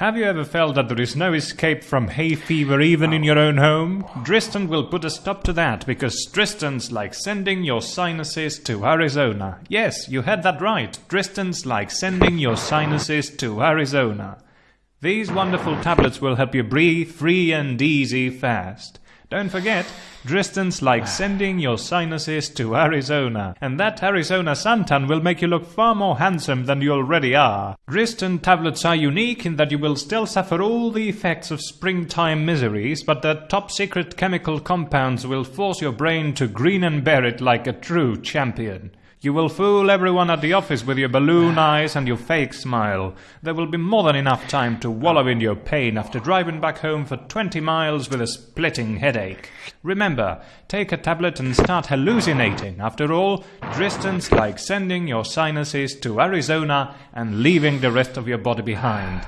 Have you ever felt that there is no escape from hay fever even in your own home? Dristan will put a stop to that because Dristan's like sending your sinuses to Arizona. Yes, you had that right. Dristan's like sending your sinuses to Arizona. These wonderful tablets will help you breathe free and easy fast. Don't forget, Dristan's like ah. sending your sinuses to Arizona, and that Arizona suntan will make you look far more handsome than you already are. Dristan tablets are unique in that you will still suffer all the effects of springtime miseries, but their top secret chemical compounds will force your brain to grin and bear it like a true champion. You will fool everyone at the office with your balloon eyes and your fake smile. There will be more than enough time to wallow in your pain after driving back home for 20 miles with a splitting headache. Remember, take a tablet and start hallucinating. After all, Dristan's like sending your sinuses to Arizona and leaving the rest of your body behind.